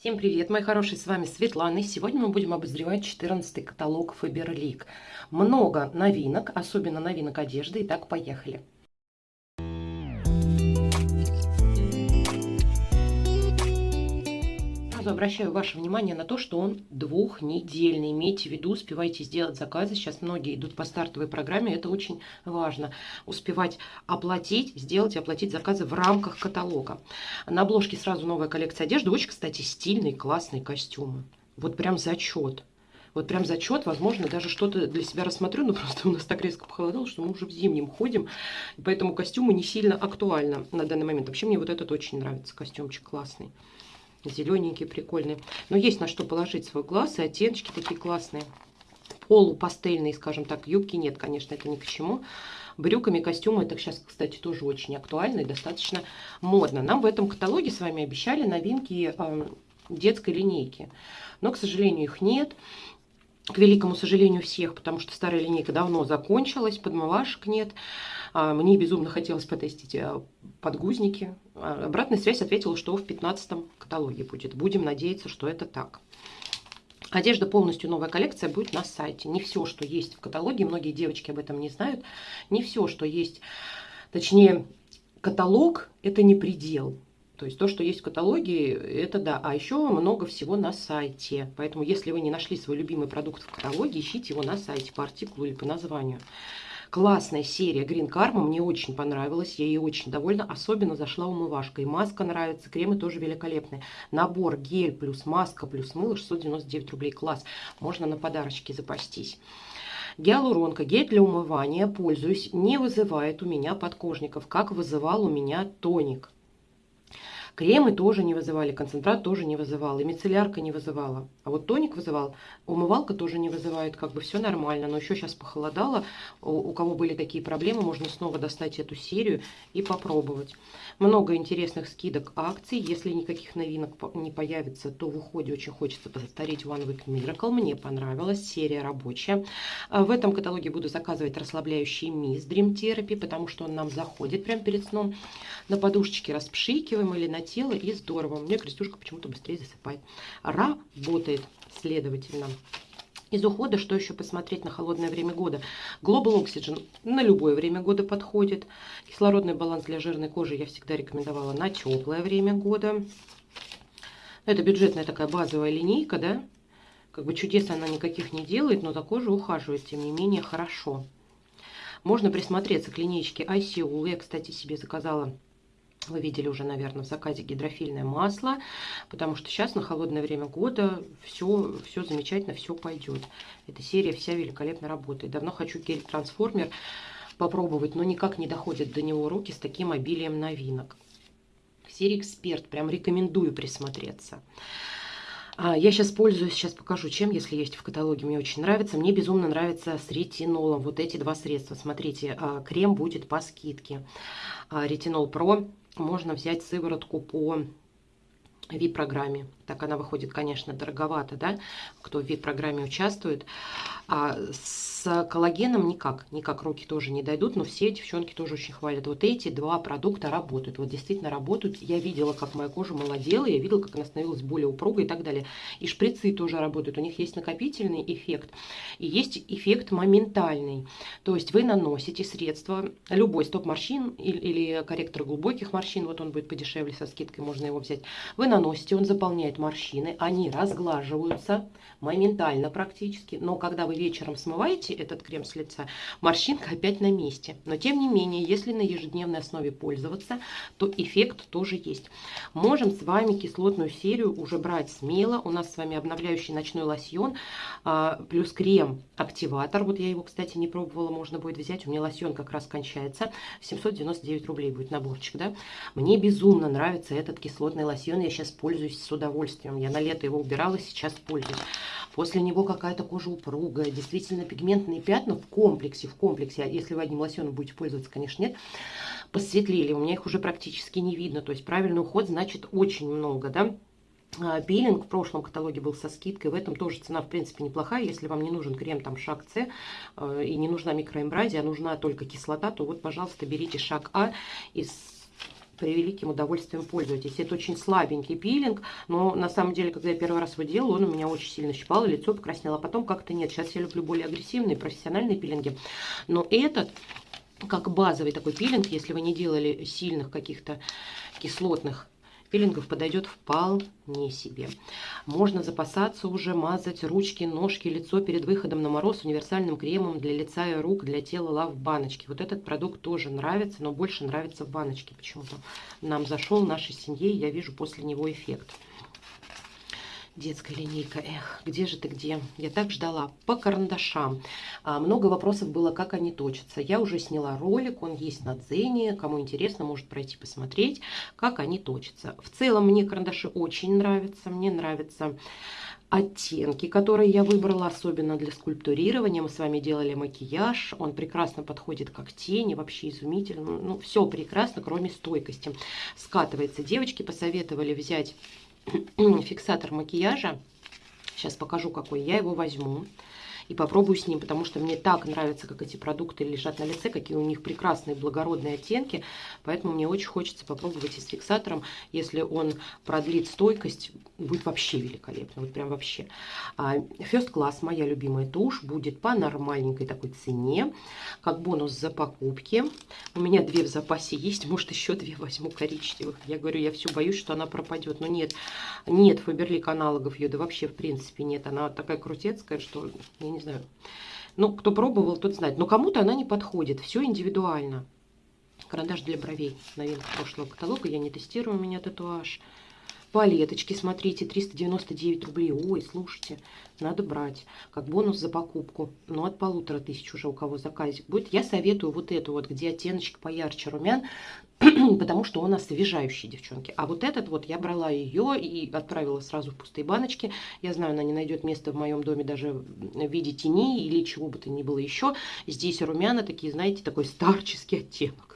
Всем привет, мои хорошие, с вами Светлана. И сегодня мы будем обозревать 14 каталог Faberlic. Много новинок, особенно новинок одежды. Итак, поехали. Сразу обращаю ваше внимание на то, что он двухнедельный. Имейте в виду, успевайте сделать заказы. Сейчас многие идут по стартовой программе, это очень важно. Успевать оплатить, сделать и оплатить заказы в рамках каталога. На обложке сразу новая коллекция одежды. Очень, кстати, стильные, классные костюмы. Вот прям зачет. Вот прям зачет, возможно, даже что-то для себя рассмотрю, но просто у нас так резко похолодало, что мы уже в зимнем ходим, поэтому костюмы не сильно актуальны на данный момент. Вообще мне вот этот очень нравится, костюмчик классный зелененький, прикольный. Но есть на что положить свой глаз, и оттеночки такие классные. Полупастельные, скажем так, юбки нет, конечно, это ни к чему. Брюками, костюмы, это сейчас, кстати, тоже очень актуально и достаточно модно. Нам в этом каталоге с вами обещали новинки э, детской линейки. Но, к сожалению, их нет к великому сожалению всех, потому что старая линейка давно закончилась, подмывашек нет. А, мне безумно хотелось потестить э, подгузники. А, обратная связь ответила, что в 15 каталоге будет. Будем надеяться, что это так. Одежда полностью новая коллекция будет на сайте. Не все, что есть в каталоге, многие девочки об этом не знают. Не все, что есть, точнее, каталог – это не предел. То есть то, что есть в каталоге, это да. А еще много всего на сайте. Поэтому если вы не нашли свой любимый продукт в каталоге, ищите его на сайте по артикулу или по названию. Классная серия Green Karma, мне очень понравилась, я ей очень довольна. Особенно зашла умывашка, и маска нравится, кремы тоже великолепные. Набор гель плюс маска плюс мыло 699 рублей, класс. Можно на подарочки запастись. Гиалуронка, гель для умывания, пользуюсь, не вызывает у меня подкожников, как вызывал у меня тоник. Кремы тоже не вызывали, концентрат тоже не вызывал, и мицеллярка не вызывала. А вот тоник вызывал, умывалка тоже не вызывает, как бы все нормально. Но еще сейчас похолодало, у, у кого были такие проблемы, можно снова достать эту серию и попробовать. Много интересных скидок акций. Если никаких новинок не появится, то в уходе очень хочется повторить One Week Miracle. Мне понравилась, серия рабочая. А в этом каталоге буду заказывать расслабляющий мисс Dream Therapy, потому что он нам заходит прямо перед сном. На подушечке распшикиваем или на тело и здорово. У меня крестюшка почему-то быстрее засыпает. Работает, следовательно. Из ухода, что еще посмотреть на холодное время года? Global Oxygen на любое время года подходит. Кислородный баланс для жирной кожи я всегда рекомендовала на теплое время года. Это бюджетная такая базовая линейка, да? Как бы чудес она никаких не делает, но за кожу ухаживает, тем не менее, хорошо. Можно присмотреться к линейке ICU. Я, кстати, себе заказала вы видели уже, наверное, в заказе гидрофильное масло, потому что сейчас на холодное время года все, все замечательно, все пойдет. Эта серия вся великолепно работает. Давно хочу гель-трансформер попробовать, но никак не доходят до него руки с таким обилием новинок. Серия «Эксперт», прям рекомендую присмотреться. А, я сейчас пользуюсь, сейчас покажу, чем, если есть в каталоге, мне очень нравится. Мне безумно нравится с ретинолом, вот эти два средства. Смотрите, а, крем будет по скидке. А, ретинол Про можно взять сыворотку по VIP-программе. Так она выходит, конечно, дороговато, да, кто в VIP-программе участвует. А с коллагеном никак, никак руки тоже не дойдут, но все девчонки тоже очень хвалят. Вот эти два продукта работают, вот действительно работают. Я видела, как моя кожа молодела, я видела, как она становилась более упругой и так далее. И шприцы тоже работают, у них есть накопительный эффект и есть эффект моментальный. То есть вы наносите средство, любой стоп-морщин или, или корректор глубоких морщин, вот он будет подешевле со скидкой, можно его взять. Вы наносите, он заполняет морщины, они разглаживаются моментально практически, но когда вы вечером смываете этот крем с лица, морщинка опять на месте. Но тем не менее, если на ежедневной основе пользоваться, то эффект тоже есть. Можем с вами кислотную серию уже брать смело. У нас с вами обновляющий ночной лосьон, а, плюс крем-активатор. Вот я его, кстати, не пробовала, можно будет взять. У меня лосьон как раз кончается. 799 рублей будет наборчик, да. Мне безумно нравится этот кислотный лосьон. Я сейчас пользуюсь с удовольствием. Я на лето его убирала, сейчас пользуюсь. После него какая-то кожа упругая, действительно пигментные пятна в комплексе, в комплексе, а если вы одним лосьоном будете пользоваться, конечно, нет, посветлели, у меня их уже практически не видно, то есть правильный уход значит очень много, да, а, Пилинг в прошлом каталоге был со скидкой, в этом тоже цена в принципе неплохая, если вам не нужен крем там шаг С э, и не нужна микроэмбразия, а нужна только кислота, то вот пожалуйста берите шаг А из превеликим удовольствием пользуйтесь. Это очень слабенький пилинг, но на самом деле, когда я первый раз его делала, он у меня очень сильно щипал, и лицо покраснело. А потом как-то нет. Сейчас я люблю более агрессивные, профессиональные пилинги. Но этот как базовый такой пилинг, если вы не делали сильных каких-то кислотных пилингов подойдет вполне себе. Можно запасаться уже, мазать ручки, ножки, лицо перед выходом на мороз универсальным кремом для лица и рук, для тела Love баночки. Вот этот продукт тоже нравится, но больше нравится в баночке почему-то. Нам зашел, нашей семье, я вижу после него эффект. Детская линейка, эх, где же ты, где? Я так ждала. По карандашам. А, много вопросов было, как они точатся. Я уже сняла ролик, он есть на Дзене. Кому интересно, может пройти посмотреть, как они точатся. В целом, мне карандаши очень нравятся. Мне нравятся оттенки, которые я выбрала, особенно для скульптурирования. Мы с вами делали макияж, он прекрасно подходит как тени, вообще изумительно. Ну, все прекрасно, кроме стойкости. Скатывается. Девочки посоветовали взять фиксатор макияжа. Сейчас покажу, какой. Я его возьму и попробую с ним, потому что мне так нравится, как эти продукты лежат на лице, какие у них прекрасные благородные оттенки. Поэтому мне очень хочется попробовать и с фиксатором. Если он продлит стойкость, будет вообще великолепно. Вот прям вообще. А, First Class, моя любимая тушь, будет по нормальненькой такой цене, как бонус за покупки. У меня две в запасе есть, может еще две возьму коричневых. Я говорю, я все боюсь, что она пропадет. Но нет, нет Фаберлик аналогов ее, да вообще в принципе нет. Она такая крутецкая, что я не не знаю. Ну, кто пробовал, тот знает. Но кому-то она не подходит. Все индивидуально. Карандаш для бровей. Новинка прошлого каталога. Я не тестирую, у меня татуаж. Палеточки, смотрите, 399 рублей. Ой, слушайте, надо брать. Как бонус за покупку. Ну, от полутора тысяч уже у кого заказик будет. Я советую вот эту вот, где оттеночек поярче румян, потому что он освежающий, девчонки. А вот этот вот, я брала ее и отправила сразу в пустые баночки. Я знаю, она не найдет места в моем доме даже в виде тени или чего бы то ни было еще. Здесь румяна такие, знаете, такой старческий оттенок.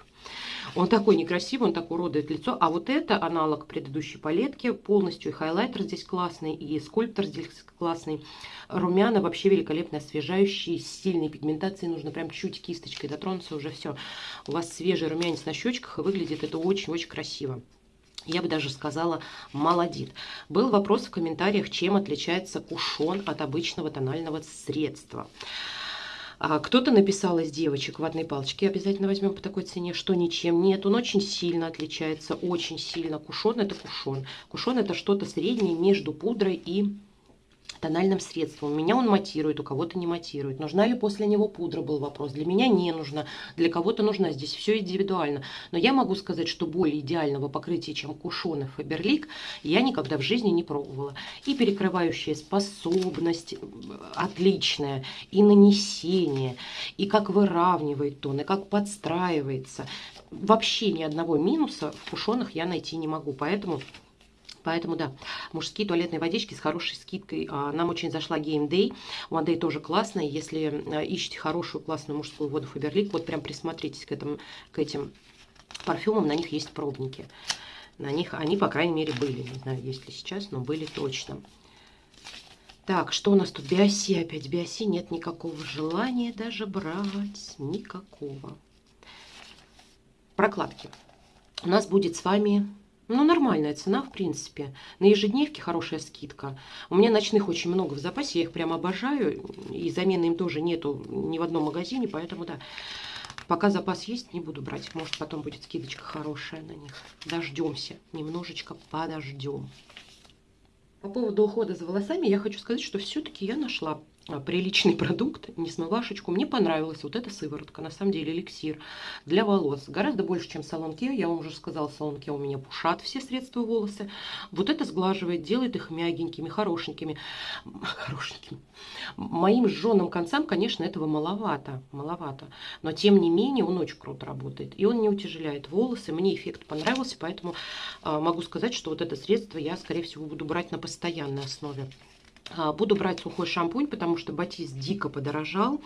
Он такой некрасивый, он так уродует лицо. А вот это аналог предыдущей палетки. Полностью и хайлайтер здесь классный, и скульптор здесь классный. Румяна вообще великолепно освежающие, с сильной пигментацией. Нужно прям чуть кисточкой дотронуться, уже все. У вас свежий румянец на щечках, и выглядит это очень-очень красиво. Я бы даже сказала, молодит. Был вопрос в комментариях, чем отличается кушон от обычного тонального средства. А Кто-то написал из девочек ватной палочки, обязательно возьмем по такой цене, что ничем нет. Он очень сильно отличается, очень сильно. Кушон это кушон. Кушон это что-то среднее между пудрой и тональным средством. У меня он матирует, у кого-то не матирует. Нужна ли после него пудра, был вопрос. Для меня не нужна, для кого-то нужна. Здесь все индивидуально. Но я могу сказать, что более идеального покрытия, чем Кушон и Фаберлик, я никогда в жизни не пробовала. И перекрывающая способность отличная, и нанесение, и как выравнивает тон, и как подстраивается. Вообще ни одного минуса в кушонах я найти не могу. Поэтому Поэтому, да, мужские туалетные водички с хорошей скидкой. А, нам очень зашла Game Day. У Day тоже классная. Если а, ищете хорошую классную мужскую воду Фаберлик, вот прям присмотритесь к, этому, к этим парфюмам. На них есть пробники. На них они, по крайней мере, были. Не знаю, есть ли сейчас, но были точно. Так, что у нас тут? Биоси опять. Биоси нет никакого желания даже брать. Никакого. Прокладки. У нас будет с вами ну, нормальная цена, в принципе. На ежедневке хорошая скидка. У меня ночных очень много в запасе, я их прям обожаю. И замены им тоже нету ни в одном магазине, поэтому, да, пока запас есть, не буду брать. Может, потом будет скидочка хорошая на них. Дождемся, немножечко подождем. По поводу ухода за волосами я хочу сказать, что все-таки я нашла приличный продукт, не смывашечку. Мне понравилась вот эта сыворотка, на самом деле эликсир для волос. Гораздо больше, чем салон Ке. Я вам уже сказала, салон Ке у меня пушат все средства волосы. Вот это сглаживает, делает их мягенькими, хорошенькими. Хорошенькими. Моим жженым концам, конечно, этого маловато. Маловато. Но, тем не менее, он очень круто работает. И он не утяжеляет волосы. Мне эффект понравился, поэтому э, могу сказать, что вот это средство я, скорее всего, буду брать на постоянной основе. А, буду брать сухой шампунь, потому что батист дико подорожал.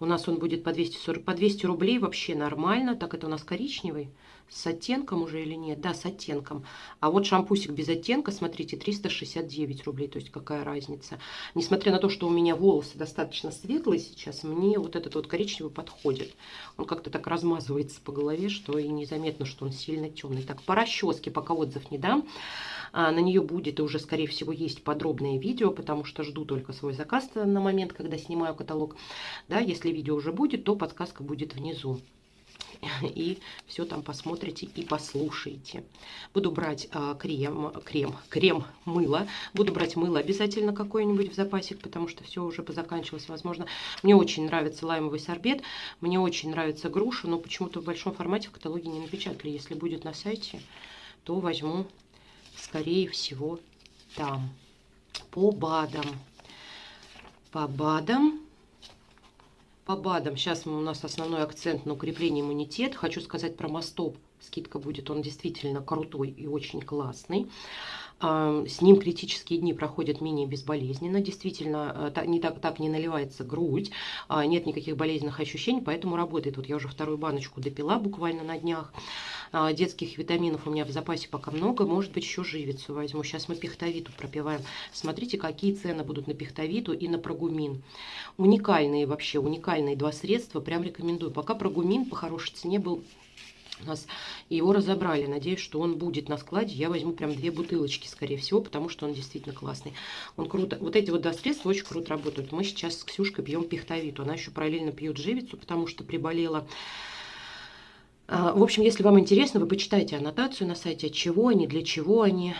У нас он будет по 240, по 200 рублей вообще нормально. Так, это у нас коричневый с оттенком уже или нет? Да, с оттенком. А вот шампусик без оттенка, смотрите, 369 рублей. То есть какая разница. Несмотря на то, что у меня волосы достаточно светлые сейчас, мне вот этот вот коричневый подходит. Он как-то так размазывается по голове, что и незаметно, что он сильно темный. Так, по расческе пока отзыв не дам. А, на нее будет и уже, скорее всего, есть подробное видео, потому что жду только свой заказ на момент, когда снимаю каталог. Да, если видео уже будет, то подсказка будет внизу и все там посмотрите и послушаете. Буду брать а, крем, крем, крем, мыло. Буду брать мыло обязательно какое-нибудь в запасик, потому что все уже позаканчивалось, возможно. Мне очень нравится лаймовый сорбет, мне очень нравится груша, но почему-то в большом формате в каталоге не напечатали. Если будет на сайте, то возьму, скорее всего, там. По БАДам. По БАДам по БАДам сейчас у нас основной акцент на укрепление иммунитета. Хочу сказать про Мостоп. Скидка будет, он действительно крутой и очень классный. С ним критические дни проходят менее безболезненно. Действительно, э, не так, так не наливается грудь, а, нет никаких болезненных ощущений, поэтому работает. Вот я уже вторую баночку допила буквально на днях. А, детских витаминов у меня в запасе пока много. Может быть, еще живицу возьму. Сейчас мы пихтовиту пропиваем. Смотрите, какие цены будут на пихтовиту и на прогумин. Уникальные вообще, уникальные два средства. Прям рекомендую. Пока прогумин по хорошей цене был у нас его разобрали. Надеюсь, что он будет на складе. Я возьму прям две бутылочки, скорее всего, потому что он действительно классный. Он круто. Вот эти вот два средства очень круто работают. Мы сейчас с Ксюшкой пьем пихтовиту. Она еще параллельно пьет живицу, потому что приболела. А, в общем, если вам интересно, вы почитайте аннотацию на сайте, от чего они, для чего они.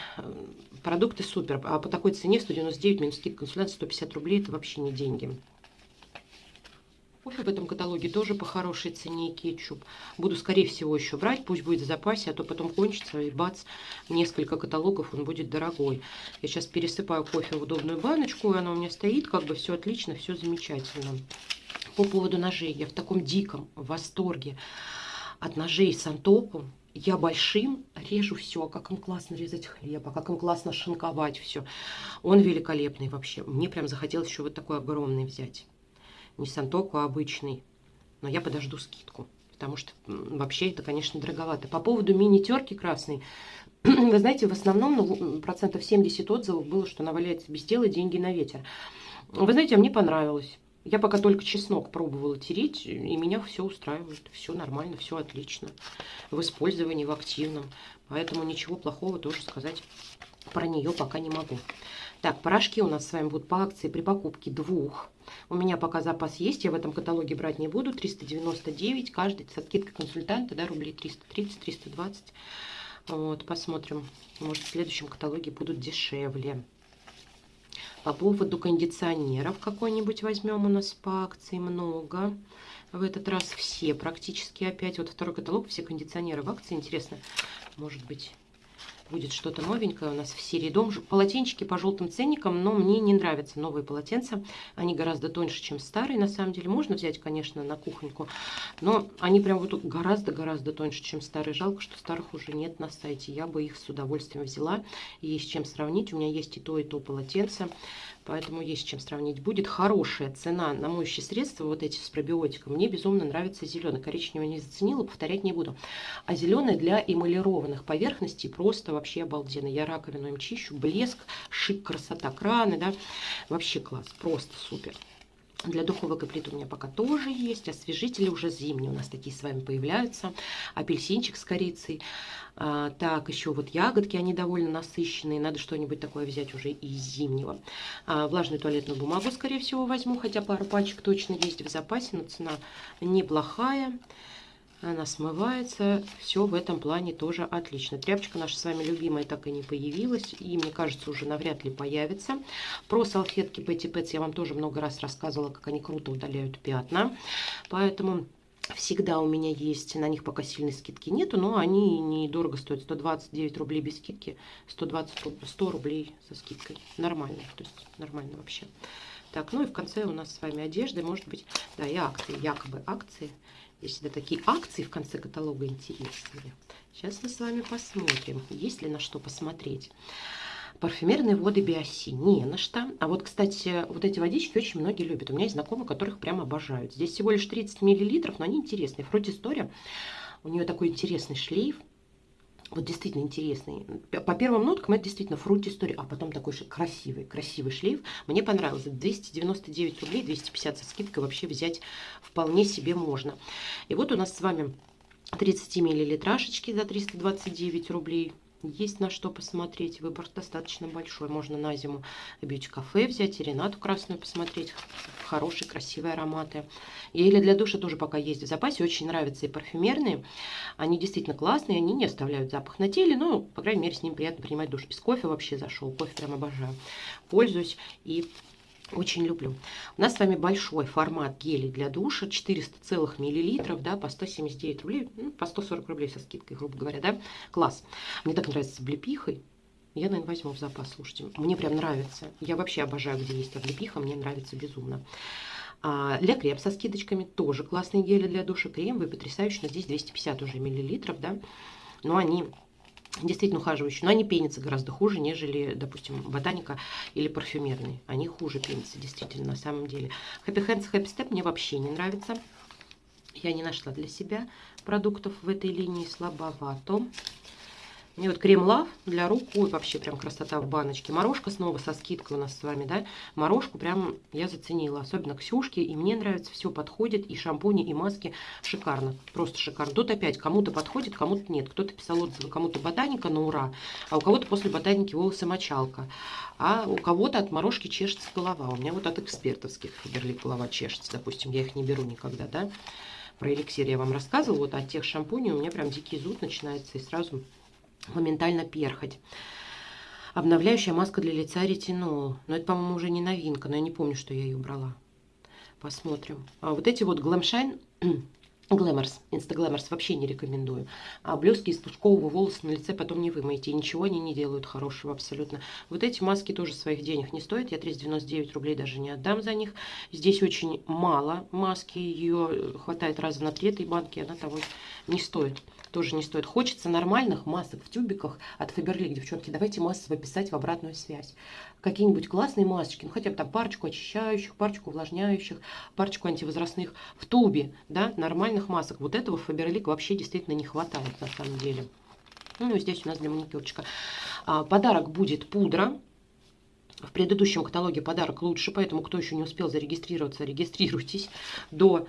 Продукты супер. А по такой цене 199 минус скидка консультант 150 рублей, это вообще не деньги. Кофе в этом каталоге тоже по хорошей цене и кетчуп. Буду, скорее всего, еще брать. Пусть будет в запасе, а то потом кончится. И бац, несколько каталогов, он будет дорогой. Я сейчас пересыпаю кофе в удобную баночку, и оно у меня стоит. Как бы все отлично, все замечательно. По поводу ножей. Я в таком диком восторге от ножей с антопом. Я большим режу все, как им классно резать хлеб, а как им классно шинковать все. Он великолепный вообще. Мне прям захотелось еще вот такой огромный взять не Сантоку, а обычный. Но я подожду скидку, потому что вообще это, конечно, дороговато. По поводу мини-терки красной, вы знаете, в основном ну, процентов 70 отзывов было, что она валяется без дела, деньги на ветер. Вы знаете, а мне понравилось. Я пока только чеснок пробовала тереть, и меня все устраивает. Все нормально, все отлично. В использовании, в активном. Поэтому ничего плохого тоже сказать про нее пока не могу. Так, порошки у нас с вами будут по акции при покупке двух у меня пока запас есть, я в этом каталоге брать не буду. 399, каждый со скидкой консультанта, да, рублей 330-320. Вот, посмотрим. Может, в следующем каталоге будут дешевле. По поводу кондиционеров какой-нибудь возьмем у нас по акции много. В этот раз все практически опять. Вот второй каталог, все кондиционеры в акции. Интересно, может быть, будет что-то новенькое у нас в серии дом. Полотенчики по желтым ценникам, но мне не нравятся новые полотенца. Они гораздо тоньше, чем старые, на самом деле. Можно взять, конечно, на кухоньку, но они прям вот гораздо-гораздо тоньше, чем старые. Жалко, что старых уже нет на сайте. Я бы их с удовольствием взяла. Есть чем сравнить. У меня есть и то, и то полотенце. Поэтому есть чем сравнить. Будет хорошая цена на моющие средства, вот эти с пробиотиком. Мне безумно нравится зеленый. Коричневый не заценила, повторять не буду. А зеленый для эмалированных поверхностей просто вообще обалденно. Я раковину им чищу, блеск, шик, красота краны, да. Вообще класс, просто супер. Для духовок и плит у меня пока тоже есть. Освежители уже зимние у нас такие с вами появляются. Апельсинчик с корицей. А, так, еще вот ягодки, они довольно насыщенные. Надо что-нибудь такое взять уже из зимнего. А, влажную туалетную бумагу, скорее всего, возьму. Хотя пару пачек точно есть в запасе, но цена неплохая она смывается. Все в этом плане тоже отлично. Тряпочка наша с вами любимая так и не появилась. И, мне кажется, уже навряд ли появится. Про салфетки Petty Pets я вам тоже много раз рассказывала, как они круто удаляют пятна. Поэтому... Всегда у меня есть, на них пока сильной скидки нету, но они недорого стоят. 129 рублей без скидки, 120, 100 рублей со скидкой. Нормально, то есть нормально вообще. Так, ну и в конце у нас с вами одежда, может быть, да, и акции, якобы акции. Здесь всегда такие акции в конце каталога интересные. Сейчас мы с вами посмотрим, есть ли на что посмотреть. Парфюмерные воды Биоси. Не на что. А вот, кстати, вот эти водички очень многие любят. У меня есть знакомые, которых прям обожают. Здесь всего лишь 30 миллилитров, но они интересные. Фрутистория. У нее такой интересный шлейф. Вот действительно интересный. По первым ноткам это действительно фрукт история, а потом такой же красивый, красивый шлейф. Мне понравился. 299 рублей, 250 со скидкой вообще взять вполне себе можно. И вот у нас с вами 30 миллилитрашечки за 329 рублей. Есть на что посмотреть. Выбор достаточно большой. Можно на зиму бьюти-кафе взять и Ренату красную посмотреть. Хорошие, красивые ароматы. Или для душа тоже пока есть в запасе. Очень нравятся и парфюмерные. Они действительно классные. Они не оставляют запах на теле. Ну, по крайней мере, с ним приятно принимать душ. Из кофе вообще зашел. Кофе прям обожаю. Пользуюсь и очень люблю. У нас с вами большой формат гелей для душа, 400 целых миллилитров, да, по 179 рублей, ну, по 140 рублей со скидкой, грубо говоря, да. Класс. Мне так нравится с облепихой. Я, наверное, возьму в запас, слушайте. Мне прям нравится. Я вообще обожаю, где есть облепиха, мне нравится безумно. А для крем со скидочками тоже классные гели для душа. Кремовые, потрясающие, но здесь 250 уже миллилитров, да. Но они действительно ухаживающие, но они пенятся гораздо хуже, нежели, допустим, ботаника или парфюмерный. Они хуже пенятся, действительно, на самом деле. Happy Hands, Happy Step мне вообще не нравится. Я не нашла для себя продуктов в этой линии, слабовато. И вот крем лав для рук. Ой, вообще прям красота в баночке. Морожка снова со скидкой у нас с вами, да. Морожку прям я заценила. Особенно Ксюшки. И мне нравится, все подходит. И шампуни, и маски. Шикарно. Просто шикарно. Тут опять кому-то подходит, кому-то нет. Кто-то писал отзывы, кому-то ботаника на ура. А у кого-то после ботаники волосы мочалка. А у кого-то от морожки чешется голова. У меня вот от экспертовских Фаберлик голова чешется. Допустим, я их не беру никогда, да. Про эликсир я вам рассказывала. Вот от тех шампуней у меня прям дикий зуд начинается. И сразу моментально перхоть. Обновляющая маска для лица ретинол. Но это, по-моему, уже не новинка, но я не помню, что я ее брала. Посмотрим. А вот эти вот Glam Shine Глэморс, инстаглэморс вообще не рекомендую. А блески из пушкового волоса на лице потом не вымоете. Ничего они не делают хорошего абсолютно. Вот эти маски тоже своих денег не стоят. Я 399 рублей даже не отдам за них. Здесь очень мало маски. Ее хватает раза на три этой банки. Она того не стоит. Тоже не стоит. Хочется нормальных масок в тюбиках от Фаберлик. Девчонки, давайте массово писать в обратную связь. Какие-нибудь классные масочки. Ну, хотя бы там парочку очищающих, парочку увлажняющих, парочку антивозрастных в тубе. Да, нормально натуральных масок. Вот этого Фаберлик вообще действительно не хватает на самом деле. Ну, здесь у нас для маникюрчика. А, подарок будет пудра. В предыдущем каталоге подарок лучше, поэтому кто еще не успел зарегистрироваться, регистрируйтесь до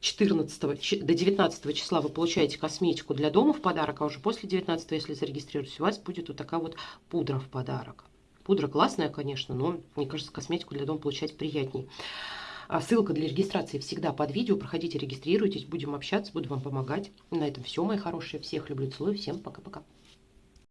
14 до 19 числа вы получаете косметику для дома в подарок, а уже после 19, если зарегистрируетесь, у вас будет вот такая вот пудра в подарок. Пудра классная, конечно, но, мне кажется, косметику для дома получать приятней. А ссылка для регистрации всегда под видео. Проходите, регистрируйтесь, будем общаться, буду вам помогать. На этом все, мои хорошие. Всех люблю, целую. Всем пока-пока.